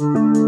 Música